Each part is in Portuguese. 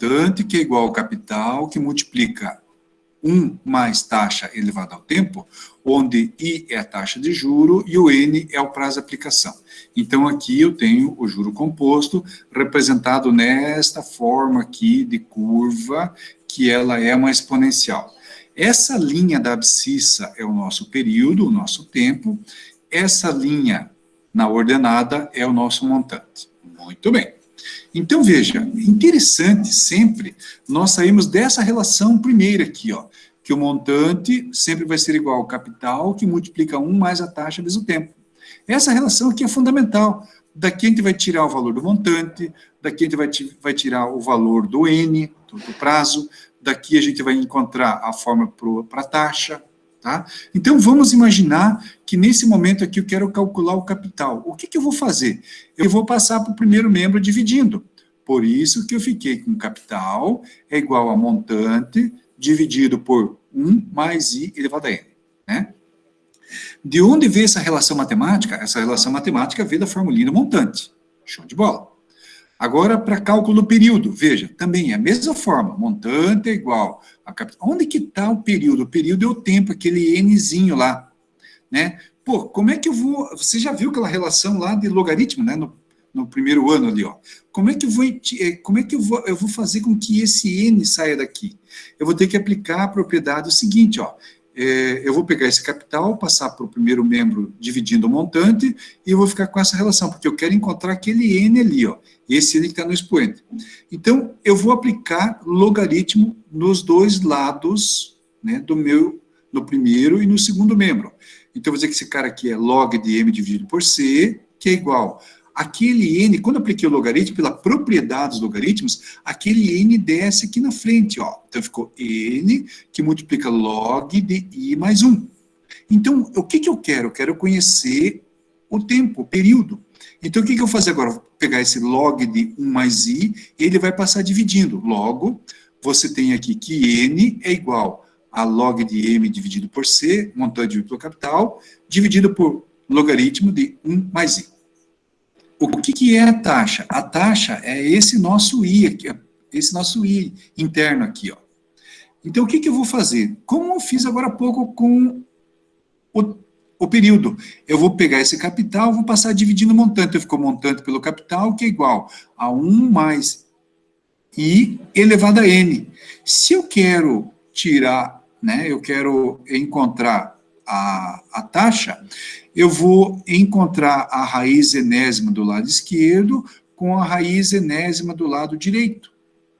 montante, que é igual ao capital, que multiplica 1 mais taxa elevada ao tempo, onde I é a taxa de juro e o N é o prazo de aplicação. Então, aqui eu tenho o juro composto representado nesta forma aqui de curva, que ela é uma exponencial. Essa linha da abscissa é o nosso período, o nosso tempo. Essa linha na ordenada é o nosso montante. Muito bem. Então, veja, interessante sempre nós saímos dessa relação primeira aqui, ó, que o montante sempre vai ser igual ao capital, que multiplica 1 mais a taxa vezes o tempo. Essa relação aqui é fundamental. Daqui a gente vai tirar o valor do montante, daqui a gente vai, vai tirar o valor do N, do, prazo, daqui a gente vai encontrar a forma para a taxa, tá? Então, vamos imaginar que nesse momento aqui eu quero calcular o capital. O que, que eu vou fazer? Eu vou passar para o primeiro membro dividindo. Por isso que eu fiquei com capital é igual a montante dividido por 1 mais i elevado a n, né? De onde veio essa relação matemática? Essa relação matemática veio da formulinha montante. Show de bola. Agora, para cálculo do período, veja, também é a mesma forma, montante é igual a capital. Onde que está o período? O período é o tempo, aquele nzinho lá, né? Pô, como é que eu vou... Você já viu aquela relação lá de logaritmo, né? No, no primeiro ano ali, ó. Como é que eu vou, eh, como é que eu vou, eu vou fazer com que esse n saia daqui? Eu vou ter que aplicar a propriedade seguinte, ó é, eu vou pegar esse capital, passar para o primeiro membro dividindo o montante, e eu vou ficar com essa relação, porque eu quero encontrar aquele N ali, ó, esse N que está no expoente. Então, eu vou aplicar logaritmo nos dois lados, né, do meu, no primeiro e no segundo membro. Então, eu vou dizer que esse cara aqui é log de M dividido por C, que é igual aquele n, quando eu apliquei o logaritmo, pela propriedade dos logaritmos, aquele n desce aqui na frente, ó. Então ficou n, que multiplica log de i mais 1. Então, o que, que eu quero? Eu quero conhecer o tempo, o período. Então, o que, que eu vou fazer agora? Vou pegar esse log de 1 mais i, ele vai passar dividindo. Logo, você tem aqui que n é igual a log de m dividido por c, montante pelo capital, dividido por logaritmo de 1 mais i. O que, que é a taxa? A taxa é esse nosso I, aqui, esse nosso I interno aqui. Ó. Então, o que, que eu vou fazer? Como eu fiz agora há pouco com o, o período, eu vou pegar esse capital, vou passar dividindo o montante. Eu ficou montante pelo capital, que é igual a 1 mais I elevado a N. Se eu quero tirar, né, eu quero encontrar a, a taxa, eu vou encontrar a raiz enésima do lado esquerdo com a raiz enésima do lado direito,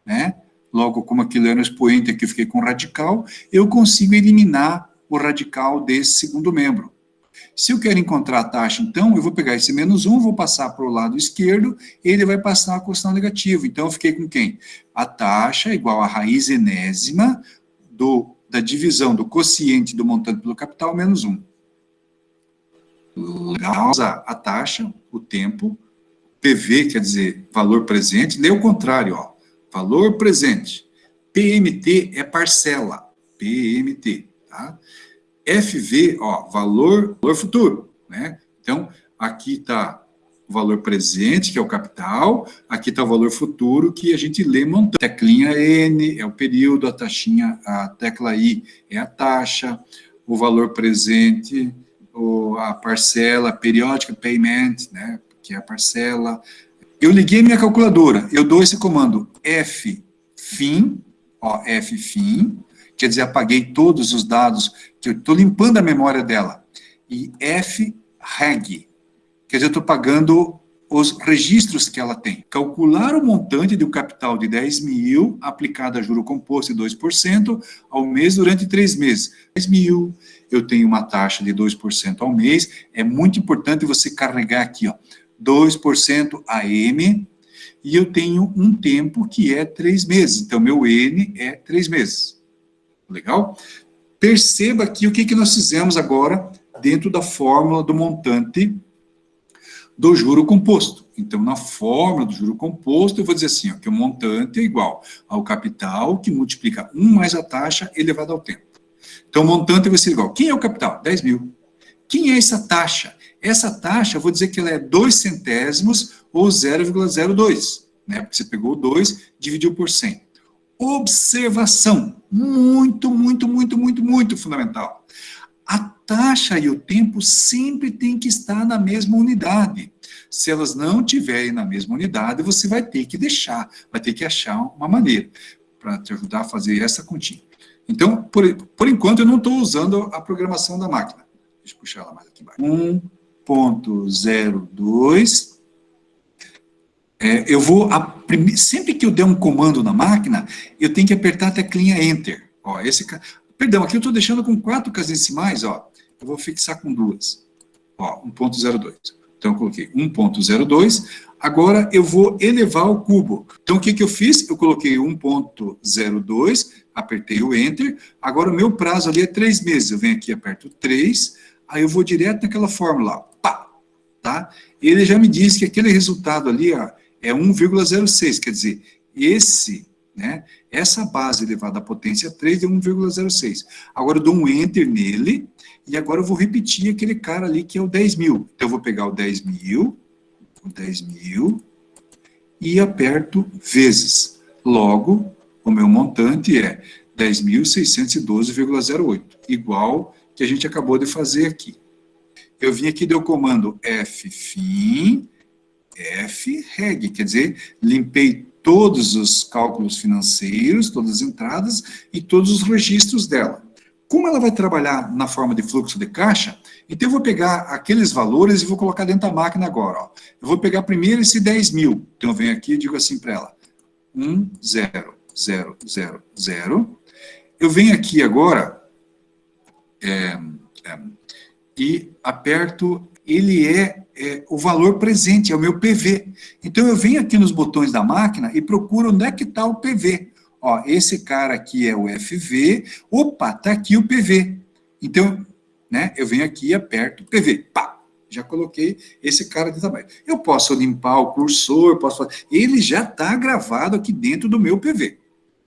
né? Logo, como aquilo era um expoente aqui, eu fiquei com radical, eu consigo eliminar o radical desse segundo membro. Se eu quero encontrar a taxa, então, eu vou pegar esse menos 1, vou passar para o lado esquerdo, ele vai passar a questão negativa. Então, eu fiquei com quem? A taxa é igual a raiz enésima do da divisão do quociente do montante pelo capital menos 1. Legal, a taxa, o tempo, PV quer dizer valor presente, lê o contrário, ó, valor presente. PMT é parcela, PMT, tá? FV, ó, valor, valor futuro, né? Então, aqui está o valor presente, que é o capital, aqui está o valor futuro, que a gente lê montando. Teclinha N é o período, a taxinha, a tecla I é a taxa, o valor presente, o, a parcela periódica, payment, né, que é a parcela. Eu liguei minha calculadora, eu dou esse comando F fim, ó, F fim, quer dizer, apaguei todos os dados, que eu estou limpando a memória dela, e F reg, Quer dizer, eu estou pagando os registros que ela tem. Calcular o montante do capital de 10 mil, aplicado a juro composto de 2% ao mês durante três meses. 10 mil, eu tenho uma taxa de 2% ao mês. É muito importante você carregar aqui, ó, 2% AM, e eu tenho um tempo que é três meses. Então, meu N é três meses. Legal? Perceba aqui o que, que nós fizemos agora dentro da fórmula do montante do juro composto. Então, na fórmula do juro composto, eu vou dizer assim, ó, que o montante é igual ao capital que multiplica 1 mais a taxa elevado ao tempo. Então, o montante vai ser igual. Quem é o capital? 10 mil. Quem é essa taxa? Essa taxa, vou dizer que ela é 2 centésimos ou 0,02, né? Porque você pegou 2, dividiu por 100. observação. Muito, muito, muito, muito, muito fundamental. A taxa e o tempo sempre tem que estar na mesma unidade. Se elas não estiverem na mesma unidade, você vai ter que deixar, vai ter que achar uma maneira para te ajudar a fazer essa continha. Então, por, por enquanto, eu não estou usando a programação da máquina. Deixa eu puxar ela mais aqui embaixo. 1.02 é, eu vou, sempre que eu der um comando na máquina, eu tenho que apertar a teclinha Enter. Ó, esse, perdão, aqui eu estou deixando com quatro casinhas decimais, ó, eu vou fixar com duas. Ó, 1.02. Então, eu coloquei 1.02. Agora, eu vou elevar o cubo. Então, o que, que eu fiz? Eu coloquei 1.02, apertei o Enter. Agora, o meu prazo ali é três meses. Eu venho aqui, aperto 3, aí eu vou direto naquela fórmula, pá, tá? Ele já me disse que aquele resultado ali, ó, é 1,06, quer dizer, esse, né, essa base elevada à potência 3 é 1,06. Agora eu dou um Enter nele, e agora eu vou repetir aquele cara ali que é o 10 mil. Então eu vou pegar o 10 mil, o 10 mil, e aperto vezes. Logo, o meu montante é 10.612,08, igual que a gente acabou de fazer aqui. Eu vim aqui, deu o comando F fim, F-reg, quer dizer, limpei todos os cálculos financeiros, todas as entradas e todos os registros dela. Como ela vai trabalhar na forma de fluxo de caixa, então eu vou pegar aqueles valores e vou colocar dentro da máquina agora. Ó. Eu vou pegar primeiro esse 10 mil. Então eu venho aqui e digo assim para ela, 1, 0, 0, 0, 0. Eu venho aqui agora é, é, e aperto, ele é é, o valor presente, é o meu PV. Então, eu venho aqui nos botões da máquina e procuro onde é que está o PV. Ó, esse cara aqui é o FV, opa, está aqui o PV. Então, né, eu venho aqui e aperto PV, pá, já coloquei esse cara de tamanho. Eu posso limpar o cursor, posso ele já está gravado aqui dentro do meu PV.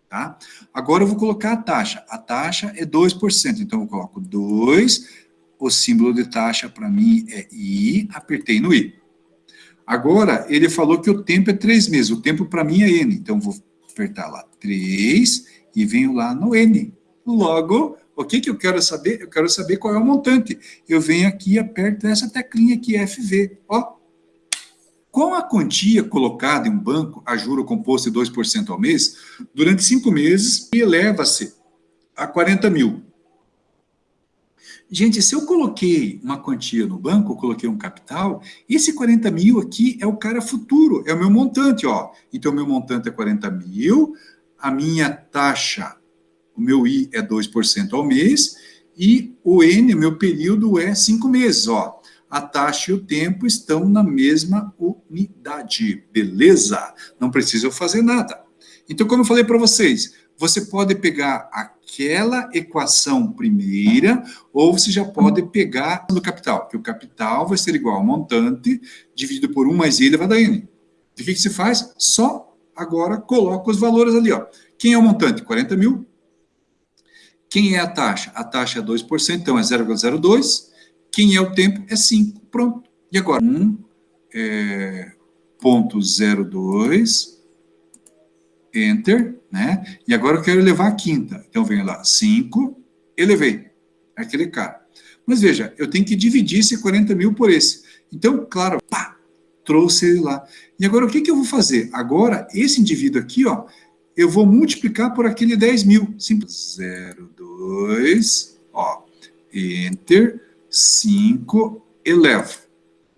Tá? Agora eu vou colocar a taxa. A taxa é 2%, então eu coloco 2 o símbolo de taxa para mim é I, apertei no I. Agora, ele falou que o tempo é três meses, o tempo para mim é N, então vou apertar lá 3 e venho lá no N. Logo, o que, que eu quero saber? Eu quero saber qual é o montante. Eu venho aqui e aperto essa teclinha aqui, FV. Ó, com a quantia colocada em um banco, a juro composto de 2% ao mês, durante cinco meses, eleva-se a 40 mil. Gente, se eu coloquei uma quantia no banco, eu coloquei um capital, esse 40 mil aqui é o cara futuro, é o meu montante, ó. Então, o meu montante é 40 mil, a minha taxa, o meu I é 2% ao mês, e o N, meu período, é 5 meses, ó. A taxa e o tempo estão na mesma unidade, beleza? Não preciso fazer nada. Então, como eu falei para vocês, você pode pegar aquela equação primeira, ou você já pode pegar no capital, que o capital vai ser igual ao montante dividido por 1 mais i elevado a n. E o que, se faz? Só agora coloca os valores ali. Ó. Quem é o montante? 40 mil. Quem é a taxa? A taxa é 2%, então é 0,02. Quem é o tempo? É 5. Pronto. E agora? 1, é, ponto 02, Enter, né? E agora eu quero elevar a quinta. Então, venho lá, 5, elevei. Aquele cara. Mas veja, eu tenho que dividir esse 40 mil por esse. Então, claro, pá, trouxe ele lá. E agora, o que, que eu vou fazer? Agora, esse indivíduo aqui, ó, eu vou multiplicar por aquele 10 mil. Simples. 0, 2, ó, Enter, 5, elevo.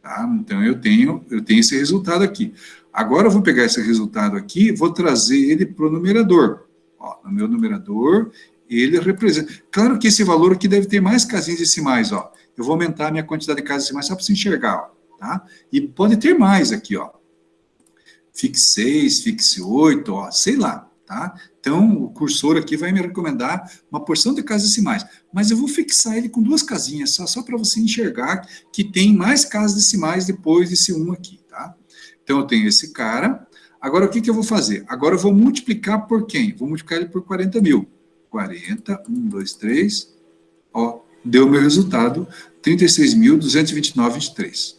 Tá? Então, eu tenho, eu tenho esse resultado aqui. Agora eu vou pegar esse resultado aqui, vou trazer ele para o numerador. Ó, no meu numerador, ele representa... Claro que esse valor aqui deve ter mais casinhas decimais, ó. Eu vou aumentar a minha quantidade de casas decimais só para você enxergar, ó, tá? E pode ter mais aqui, ó. Fixe 6, fixe 8, ó, sei lá, tá? Então, o cursor aqui vai me recomendar uma porção de casas decimais. Mas eu vou fixar ele com duas casinhas, só, só para você enxergar que tem mais casas decimais depois desse 1 aqui? Então, eu tenho esse cara. Agora, o que, que eu vou fazer? Agora, eu vou multiplicar por quem? Vou multiplicar ele por 40 mil. 40, 1, 2, 3, ó, deu o meu resultado, 36.229,23.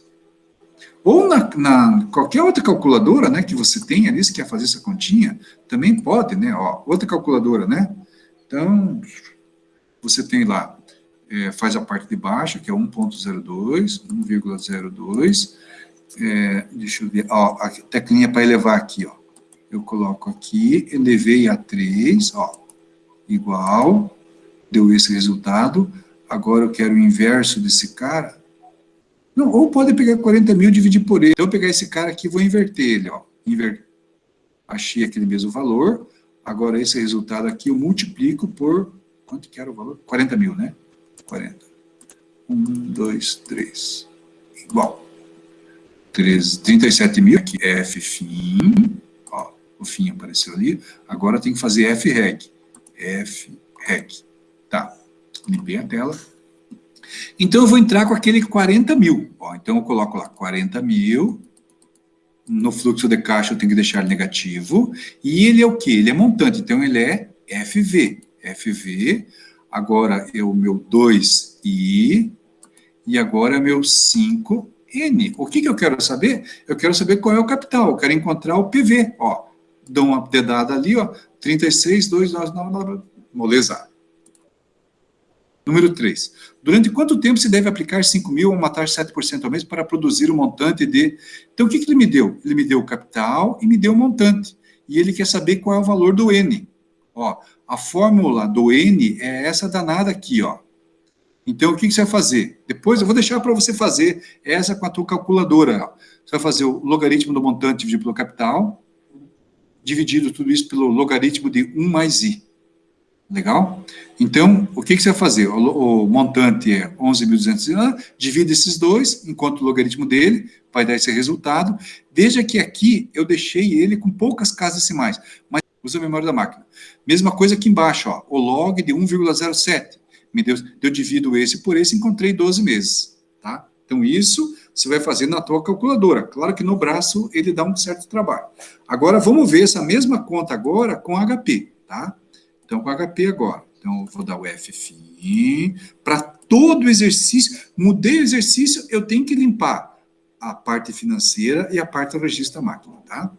Ou na, na, qualquer outra calculadora, né, que você tem ali, se quer fazer essa continha, também pode, né, ó, outra calculadora, né, então, você tem lá, é, faz a parte de baixo, que é 1.02, 1,02, é, deixa eu ver, ó, a teclinha para elevar aqui, ó, eu coloco aqui, elevei a 3, ó, igual, deu esse resultado, agora eu quero o inverso desse cara, não, ou pode pegar 40 mil e dividir por ele, então eu pegar esse cara aqui e vou inverter ele, ó, inver... achei aquele mesmo valor, agora esse resultado aqui eu multiplico por, quanto que era o valor? 40 mil, né? 40. 1, 2, 3, igual. 13, 37 mil, aqui é F fim, ó, o fim apareceu ali, agora tem que fazer F reg, F reg, tá, limpei a tela. Então eu vou entrar com aquele 40 mil, ó, então eu coloco lá 40 mil, no fluxo de caixa eu tenho que deixar negativo, e ele é o que? Ele é montante, então ele é FV, FV, agora é o meu 2i, e agora é meu 5 N. O que, que eu quero saber? Eu quero saber qual é o capital, eu quero encontrar o PV, ó. Dou uma dedada ali, ó, 36, 2, 9, 9, moleza. Número 3. Durante quanto tempo se deve aplicar 5 mil ou de 7% ao mês para produzir o um montante de... Então, o que, que ele me deu? Ele me deu o capital e me deu o montante. E ele quer saber qual é o valor do N. Ó, a fórmula do N é essa danada aqui, ó. Então, o que, você vai fazer? Depois eu vou deixar para você fazer essa com a tua calculadora. Você vai fazer o logaritmo do montante dividido pelo capital, dividido tudo isso pelo logaritmo de 1 mais i. Legal? Então, o que, você vai fazer? O, o montante é 11.200, divide esses dois, enquanto o logaritmo dele vai dar esse resultado. Veja que aqui eu deixei ele com poucas casas decimais, mas usa a memória da máquina. Mesma coisa aqui embaixo, ó, o log de 1,07 me deu, eu divido esse por esse, encontrei 12 meses, tá? Então, isso você vai fazer na tua calculadora. Claro que no braço ele dá um certo trabalho. Agora, vamos ver essa mesma conta agora com HP, tá? Então, com HP agora. Então, eu vou dar o F. Para todo exercício, mudei o exercício, eu tenho que limpar a parte financeira e a parte do registro da máquina, tá?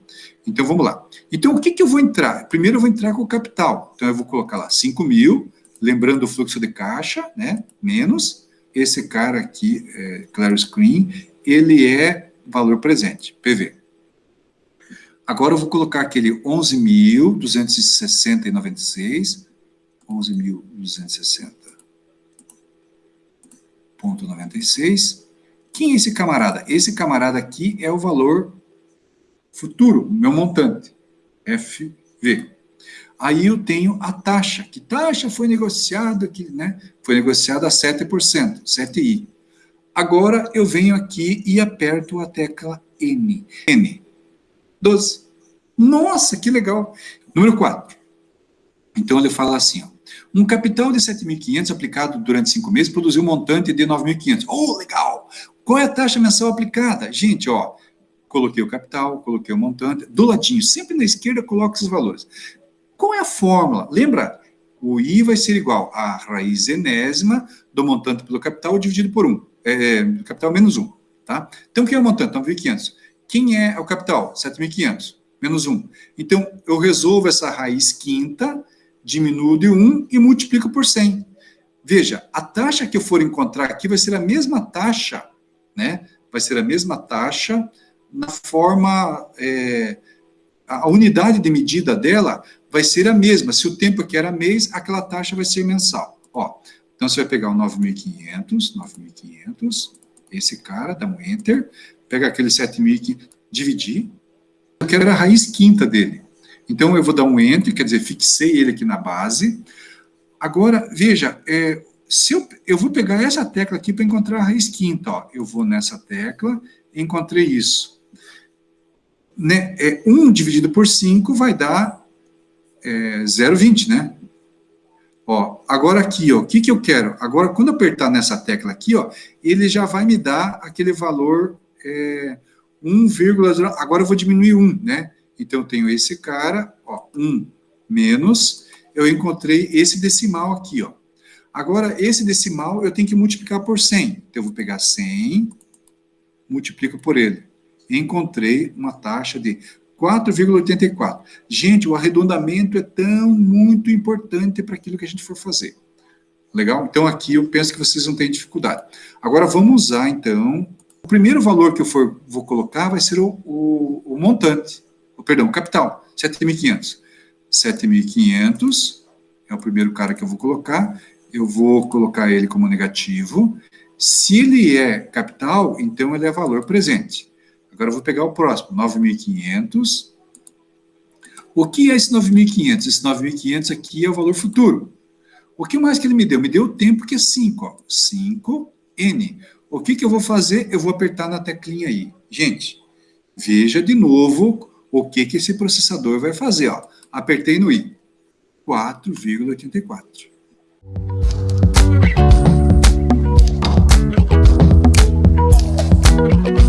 Então, vamos lá. Então, o que, que eu vou entrar? Primeiro, eu vou entrar com o capital. Então, eu vou colocar lá 5 mil, lembrando o fluxo de caixa, né, menos, esse cara aqui, é, Claro Screen, ele é valor presente, PV. Agora eu vou colocar aquele 11.260,96, 11.260,96. Quem é esse camarada? Esse camarada aqui é o valor futuro, meu montante, FV. Aí eu tenho a taxa. Que taxa foi negociada? Que, né, foi negociada a 7%, 7i. Agora eu venho aqui e aperto a tecla N. N. 12. Nossa, que legal. Número 4. Então ele fala assim, ó, um capital de 7.500 aplicado durante cinco meses produziu um montante de 9.500. Oh, legal! Qual é a taxa mensal aplicada? Gente, ó, coloquei o capital, coloquei o montante, do ladinho, sempre na esquerda coloco esses valores. Qual é a fórmula? Lembra? O I vai ser igual a raiz enésima do montante pelo capital dividido por 1. É, capital menos 1. Tá? Então, quem é o montante? 9.500. Quem é o capital? 7.500. Menos 1. Então, eu resolvo essa raiz quinta, diminuo de 1 e multiplico por 100. Veja, a taxa que eu for encontrar aqui vai ser a mesma taxa, né? Vai ser a mesma taxa na forma... É, a unidade de medida dela vai ser a mesma. Se o tempo aqui era mês, aquela taxa vai ser mensal. Ó, então, você vai pegar o 9.500, 9.500, esse cara, dá um Enter, pega aquele 7.500, dividir, eu quero a raiz quinta dele. Então, eu vou dar um Enter, quer dizer, fixei ele aqui na base. Agora, veja, é, se eu, eu vou pegar essa tecla aqui para encontrar a raiz quinta. Ó. Eu vou nessa tecla, encontrei isso. Né? É, 1 dividido por 5 vai dar é, 0,20, né? Ó, agora aqui, ó, o que, que eu quero? Agora, quando apertar nessa tecla aqui, ó, ele já vai me dar aquele valor é, 1,0, agora eu vou diminuir 1, né? Então, eu tenho esse cara, ó, 1 menos, eu encontrei esse decimal aqui, ó. Agora, esse decimal eu tenho que multiplicar por 100. Então, eu vou pegar 100, multiplico por ele. encontrei uma taxa de 4,84. Gente, o arredondamento é tão muito importante para aquilo que a gente for fazer. Legal? Então, aqui eu penso que vocês não têm dificuldade. Agora, vamos usar, então, o primeiro valor que eu for, vou colocar vai ser o, o, o montante, o, perdão, o capital, 7.500. 7.500 é o primeiro cara que eu vou colocar, eu vou colocar ele como negativo. Se ele é capital, então ele é valor presente. Agora eu vou pegar o próximo, 9.500. O que é esse 9.500? Esse 9.500 aqui é o valor futuro. O que mais que ele me deu? Me deu o tempo, que é 5. 5N. O que, que eu vou fazer? Eu vou apertar na teclinha aí. Gente, veja de novo o que, que esse processador vai fazer. Ó. Apertei no I. 4,84. Música